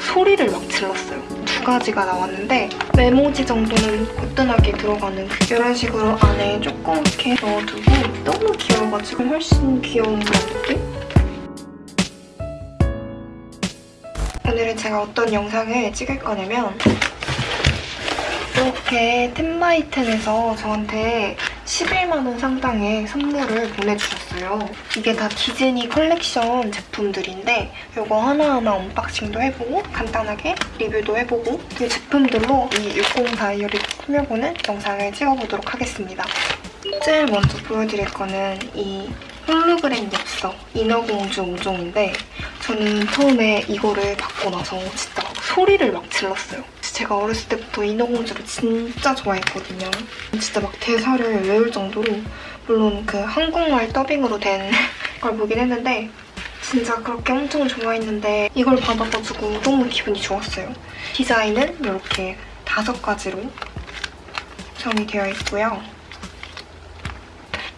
소리를 막 질렀어요. 두 가지가 나왔는데 메모지 정도는 거뜬하게 들어가는 그 이런 식으로 안에 조그맣게 넣어두고 너무 귀여워가지고 훨씬 귀여운 그런 느낌? 오늘은 제가 어떤 영상을 찍을 거냐면 이렇게 텐바이텐에서 저한테 11만원 상당의 선물을 보내주셨어요. 이게 다 디즈니 컬렉션 제품들인데 이거 하나하나 언박싱도 해보고 간단하게 리뷰도 해보고 이 제품들로 이 60 다이어리 꾸며보는 영상을 찍어보도록 하겠습니다. 제일 먼저 보여드릴 거는 이 홀로그램 엽서 인어공주 5종인데 저는 처음에 이거를 받고 나서 진짜 소리를 막 질렀어요. 제가 어렸을 때부터 인어공주를 진짜 좋아했거든요. 진짜 막 대사를 외울 정도로 물론 그 한국말 더빙으로 된 걸 보긴 했는데 진짜 그렇게 엄청 좋아했는데 이걸 받아가지고 너무 기분이 좋았어요. 디자인은 이렇게 다섯 가지로 구성이 되어 있고요.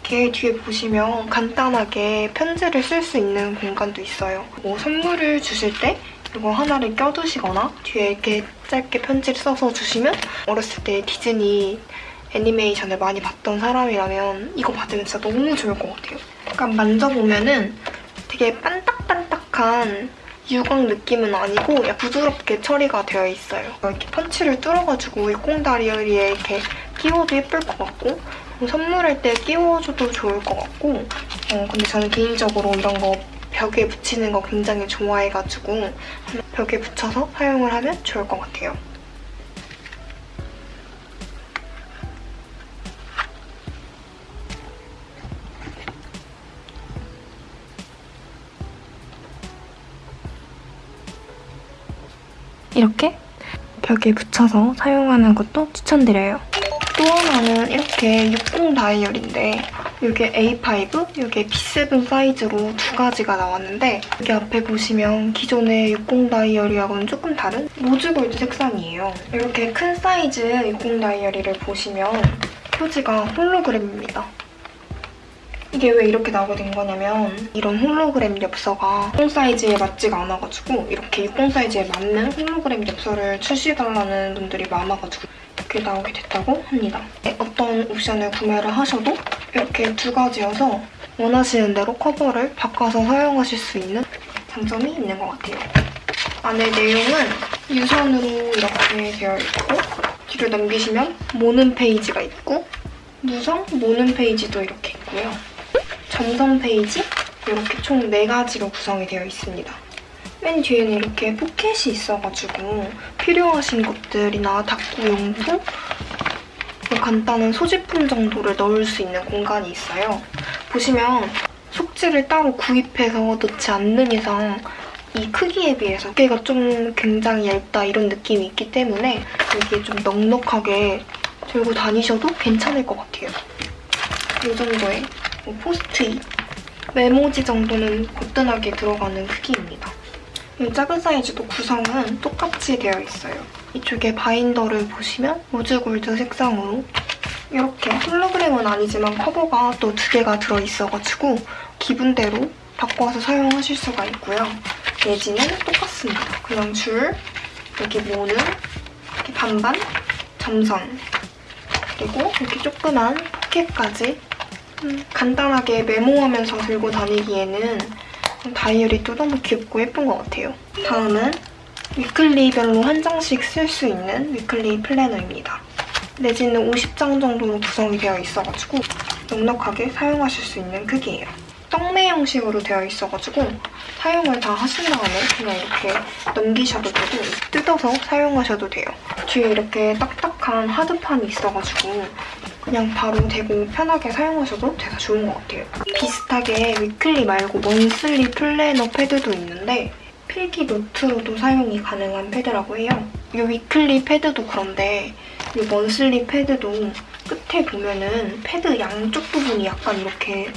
이렇게 뒤에 보시면 간단하게 편지를 쓸 수 있는 공간도 있어요. 뭐 선물을 주실 때 이거 하나를 껴두시거나 뒤에 이렇게 짧게 편지를 써서 주시면 어렸을 때 디즈니 애니메이션을 많이 봤던 사람이라면 이거 받으면 진짜 너무 좋을 것 같아요. 약간 만져보면 은 되게 반딱반딱한 유광 느낌은 아니고 부드럽게 처리가 되어 있어요. 이렇게 펀치를 뚫어가지고 이 꽁다리에 이렇게 끼워도 예쁠 것 같고 선물할 때 끼워줘도 좋을 것 같고 어, 근데 저는 개인적으로 이런 거 벽에 붙이는 거 굉장히 좋아해가지고 벽에 붙여서 사용을 하면 좋을 것 같아요. 이렇게 벽에 붙여서 사용하는 것도 추천드려요. 또 하나는 이렇게 60 다이어리인데 이게 A5, 이게 B7 사이즈로 두 가지가 나왔는데 여기 앞에 보시면 기존의 60 다이어리하고는 조금 다른 로즈골드 색상이에요. 이렇게 큰 사이즈 60 다이어리를 보시면 표지가 홀로그램입니다. 이게 왜 이렇게 나오게 된 거냐면 이런 홀로그램 엽서가 60 사이즈에 맞지가 않아가지고 이렇게 60 사이즈에 맞는 홀로그램 엽서를 출시해달라는 분들이 많아가지고 이렇게 나오게 됐다고 합니다. 네, 어떤 옵션을 구매를 하셔도 이렇게 두 가지여서 원하시는 대로 커버를 바꿔서 사용하실 수 있는 장점이 있는 것 같아요. 안에 내용은 유선으로 이렇게 되어 있고 뒤를 넘기시면 모눈 페이지가 있고 무선 모눈 페이지도 이렇게 있고요. 점선 페이지 이렇게 총 4가지로 구성이 되어 있습니다. 맨 뒤에는 이렇게 포켓이 있어가지고 필요하신 것들이나 닦구용품 뭐 간단한 소지품 정도를 넣을 수 있는 공간이 있어요. 보시면 속지를 따로 구입해서 넣지 않는 이상 이 크기에 비해서 어깨가 좀 굉장히 얇다 이런 느낌이 있기 때문에 여기에 좀 넉넉하게 들고 다니셔도 괜찮을 것 같아요. 이 정도의 뭐 포스트잇, 메모지 정도는 거뜬하게 들어가는 크기입니다. 이 작은 사이즈도 구성은 똑같이 되어 있어요. 이쪽에 바인더를 보시면 로즈골드 색상으로 이렇게 홀로그램은 아니지만 커버가 또 두 개가 들어있어가지고 기분대로 바꿔서 사용하실 수가 있고요. 내지는 똑같습니다. 그냥 줄, 여기 모눈, 이렇게 반반, 점선, 그리고 이렇게 조그만 포켓까지 음, 간단하게 메모하면서 들고 다니기에는 다이어리도 너무 귀엽고 예쁜 것 같아요. 다음은 위클리별로 한 장씩 쓸 수 있는 위클리 플래너입니다. 내지는 50장 정도로 구성이 되어 있어가지고 넉넉하게 사용하실 수 있는 크기예요. 떡메 형식으로 되어 있어가지고 사용을 다 하신 다음에 그냥 이렇게 넘기셔도 되고 뜯어서 사용하셔도 돼요. 뒤에 이렇게 딱딱한 하드판이 있어가지고 그냥 바로 대고 편하게 사용하셔도 돼서 좋은 것 같아요. 비슷하게 weekly 말고 monthly 플래너 패드도 있는데 필기 노트로도 사용이 가능한 패드라고 해요. 이 weekly 패드도 그런데 이 monthly 패드도 끝에 보면은 패드 양쪽 부분이 약간 이렇게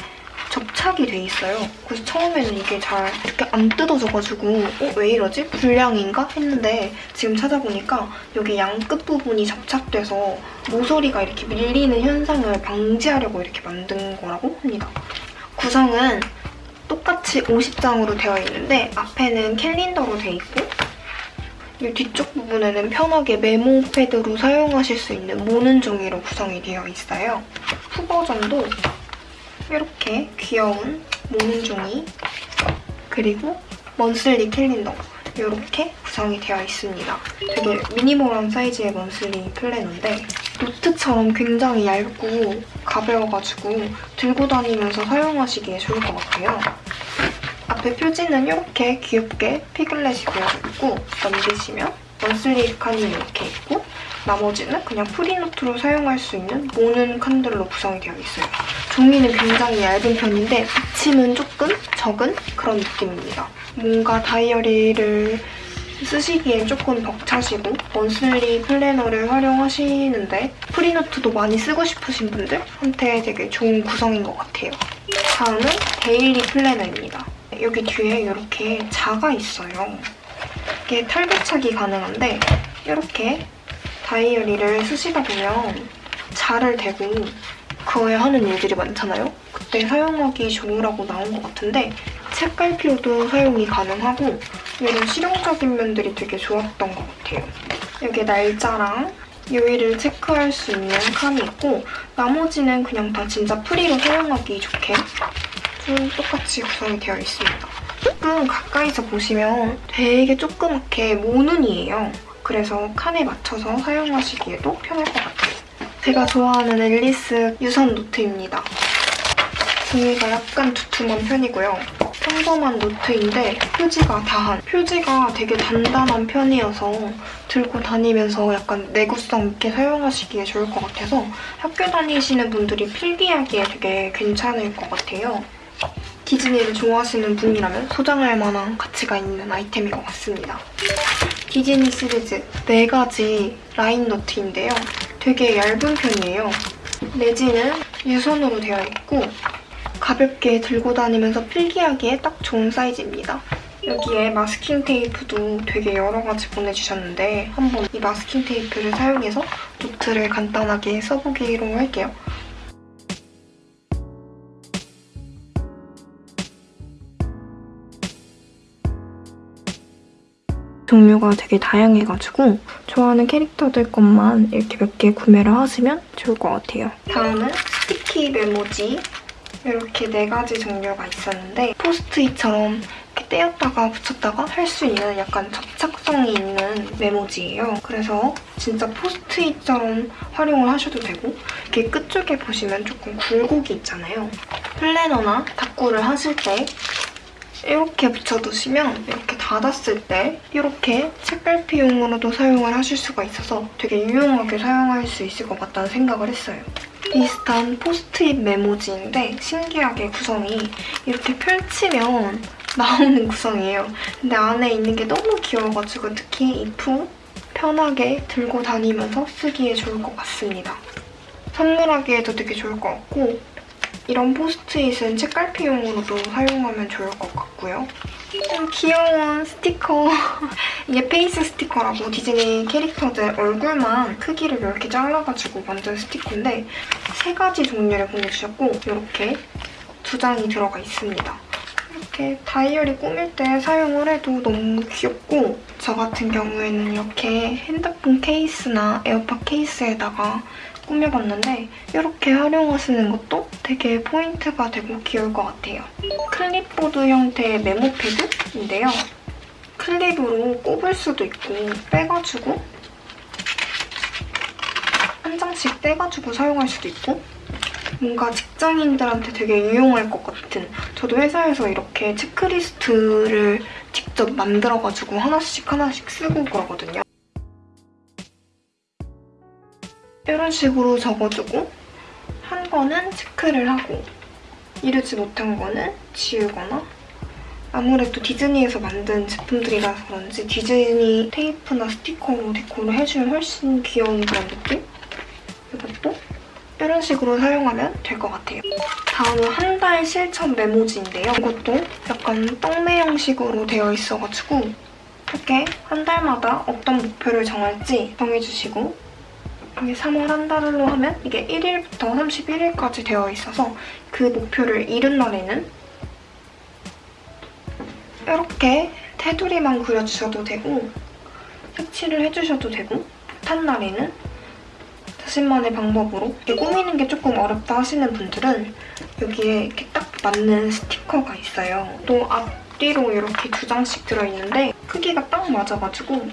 접착이 돼 있어요. 그래서 처음에는 이게 잘 이렇게 안 뜯어져가지고 어? 왜 이러지? 불량인가? 했는데 지금 찾아보니까 여기 양 끝부분이 접착돼서 모서리가 이렇게 밀리는 현상을 방지하려고 이렇게 만든 거라고 합니다. 구성은 똑같이 50장으로 되어 있는데 앞에는 캘린더로 돼 있고 이 뒤쪽 부분에는 편하게 메모 패드로 사용하실 수 있는 모는 종이로 구성이 되어 있어요. 후 버전도 이렇게 귀여운 모는 종이 그리고 먼슬리 캘린더 이렇게 구성이 되어 있습니다. 되게 미니멀한 사이즈의 먼슬리 플래너인데 노트처럼 굉장히 얇고 가벼워가지고 들고 다니면서 사용하시기에 좋을 것 같아요. 앞에 표지는 이렇게 귀엽게 피글렛이 그려져 있고 넘기시면 monthly 칸이 이렇게 있고 나머지는 그냥 free note로 사용할 수 있는 모눈 칸들로 구성이 되어 있어요. 종이는 굉장히 얇은 편인데 비침은 조금 적은 그런 느낌입니다. 뭔가 다이어리를 쓰시기엔 조금 벅차시고 monthly 플래너를 활용하시는데 free note도 많이 쓰고 싶으신 분들한테 되게 좋은 구성인 것 같아요. 다음은 daily 플래너입니다. 여기 뒤에 이렇게 자가 있어요. 이게 탈부착이 가능한데 이렇게 다이어리를 쓰시다 보면 자를 대고 긋고 하는 일들이 많잖아요? 그때 사용하기 좋으라고 나온 것 같은데 책갈피로도 사용이 가능하고 이런 실용적인 면들이 되게 좋았던 것 같아요. 여기 날짜랑 요일을 체크할 수 있는 칸이 있고 나머지는 그냥 다 진짜 프리로 사용하기 좋게 좀 똑같이 구성이 되어 있습니다. 조금 가까이서 보시면 되게 조그맣게 모눈이에요. 그래서 칸에 맞춰서 사용하시기에도 편할 것 같아요. 제가 좋아하는 앨리스 유선 노트입니다. 종이가 약간 두툼한 편이고요. 평범한 노트인데 표지가 다한. 표지가 되게 단단한 편이어서 들고 다니면서 약간 내구성 있게 사용하시기에 좋을 것 같아서 학교 다니시는 분들이 필기하기에 되게 괜찮을 것 같아요. 디즈니를 좋아하시는 분이라면 소장할 만한 가치가 있는 아이템인 것 같습니다. 디즈니 시리즈 4가지 라인 노트인데요. 되게 얇은 편이에요. 내지는 유선으로 되어 있고 가볍게 들고 다니면서 필기하기에 딱 좋은 사이즈입니다. 여기에 마스킹 테이프도 되게 여러 가지 보내주셨는데 한번 이 마스킹 테이프를 사용해서 노트를 간단하게 써보기로 할게요. 종류가 되게 다양해가지고 좋아하는 캐릭터들 것만 이렇게 몇 개 구매를 하시면 좋을 것 같아요. 다음은 스티키 메모지. 이렇게 네 가지 종류가 있었는데 포스트잇처럼 이렇게 떼었다가 붙였다가 할 수 있는 약간 접착성이 있는 메모지예요. 그래서 진짜 포스트잇처럼 활용을 하셔도 되고 이렇게 끝쪽에 보시면 조금 굴곡이 있잖아요. 플래너나 다꾸를 하실 때 이렇게 붙여두시면 이렇게 닫았을 때 이렇게 책갈피용으로도 사용을 하실 수가 있어서 되게 유용하게 사용할 수 있을 것 같다는 생각을 했어요. 비슷한 포스트잇 메모지인데 신기하게 구성이 이렇게 펼치면 나오는 구성이에요. 근데 안에 있는 게 너무 귀여워가지고 특히 이프 편하게 들고 다니면서 쓰기에 좋을 것 같습니다. 선물하기에도 되게 좋을 것 같고 이런 포스트잇은 책갈피용으로도 사용하면 좋을 것 같고요. 좀 귀여운 스티커. 이게 페이스 스티커라고 디즈니 캐릭터들 얼굴만 크기를 이렇게 잘라가지고 만든 스티커인데 세 가지 종류를 보내주셨고 이렇게 두 장이 들어가 있습니다. 이렇게 다이어리 꾸밀 때 사용을 해도 너무 귀엽고 저 같은 경우에는 이렇게 핸드폰 케이스나 에어팟 케이스에다가 꾸며봤는데 이렇게 활용하시는 것도 되게 포인트가 되고 귀여울 것 같아요. 클립보드 형태의 메모 패드인데요. 클립으로 꼽을 수도 있고 빼가지고 한 장씩 떼가지고 사용할 수도 있고 뭔가 직장인들한테 되게 유용할 것 같은 저도 회사에서 이렇게 체크리스트를 직접 만들어가지고 하나씩 하나씩 쓰고 그러거든요. 이런 식으로 적어주고 한 거는 체크를 하고 이르지 못한 거는 지우거나 아무래도 디즈니에서 만든 제품들이라서 그런지 디즈니 테이프나 스티커로 데코를 해주면 훨씬 귀여운 그런 느낌? 이것도 이런 식으로 사용하면 될 것 같아요. 다음은 한 달 실천 메모지인데요. 이것도 약간 떡메 형식으로 되어 있어가지고 이렇게 한 달마다 어떤 목표를 정할지 정해주시고 이게 3월 한 달로 하면 이게 1일부터 31일까지 되어 있어서 그 목표를 이룬 날에는 이렇게 테두리만 그려주셔도 되고 색칠을 해주셔도 되고 탄 날에는 자신만의 방법으로 이렇게 꾸미는 게 조금 어렵다 하시는 분들은 여기에 이렇게 딱 맞는 스티커가 있어요. 또 앞뒤로 이렇게 두 장씩 들어있는데 크기가 딱 맞아가지고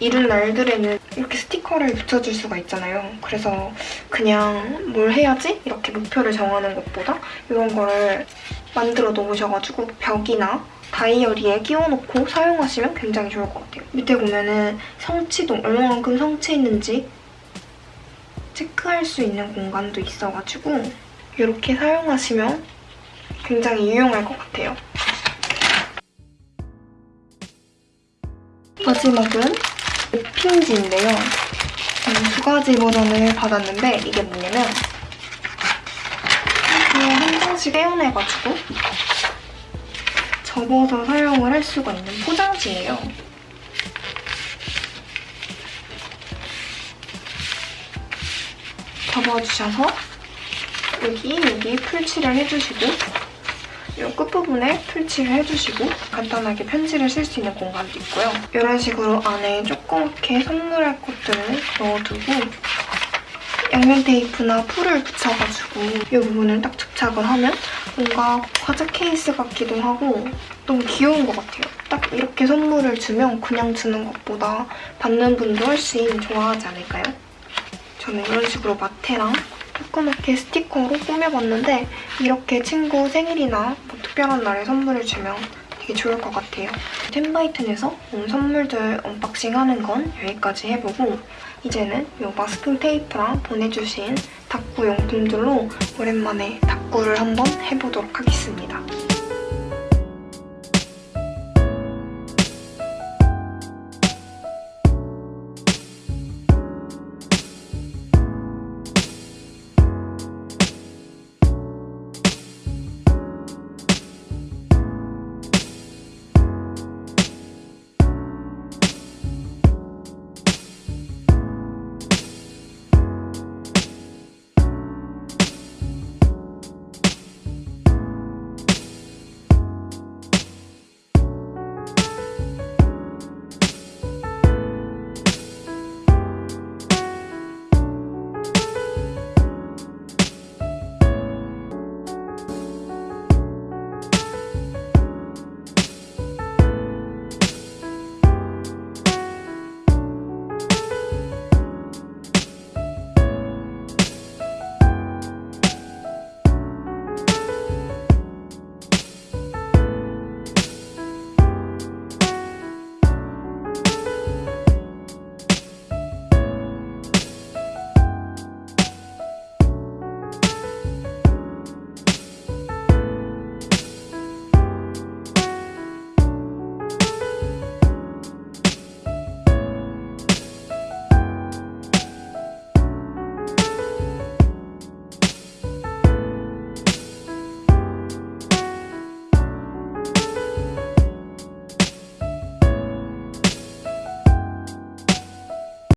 이른 날들에는 이렇게 스티커를 붙여줄 수가 있잖아요. 그래서 그냥 뭘 해야지? 이렇게 목표를 정하는 것보다 이런 거를 만들어 놓으셔가지고 벽이나 다이어리에 끼워놓고 사용하시면 굉장히 좋을 것 같아요. 밑에 보면은 성취도 얼마만큼 성취했는지 체크할 수 있는 공간도 있어가지고 이렇게 사용하시면 굉장히 유용할 것 같아요. 마지막은 핑지인데요. 음, 두 가지 버전을 받았는데 이게 뭐냐면 한 장씩 떼어내가지고 접어서 사용을 할 수가 있는 포장지예요. 접어주셔서 여기 여기 풀칠을 해주시고 이 끝부분에 풀칠을 해주시고 간단하게 편지를 쓸 수 있는 공간도 있고요. 이런 식으로 안에 조 그맣게 선물할 것들을 넣어두고 양면 테이프나 풀을 붙여가지고 이 부분을 딱 접착을 하면 뭔가 과자 케이스 같기도 하고 너무 귀여운 것 같아요. 딱 이렇게 선물을 주면 그냥 주는 것보다 받는 분도 훨씬 좋아하지 않을까요? 저는 이런 식으로 마테랑 조그맣게 스티커로 꾸며봤는데 이렇게 친구 생일이나 뭐 특별한 날에 선물을 주면 되게 좋을 것 같아요. 템바이튼에서 온 선물들 언박싱하는 건 여기까지 해보고 이제는 이 마스킹 테이프랑 보내주신 닦구 용품들로 오랜만에 닦구를 한번 해보도록 하겠습니다.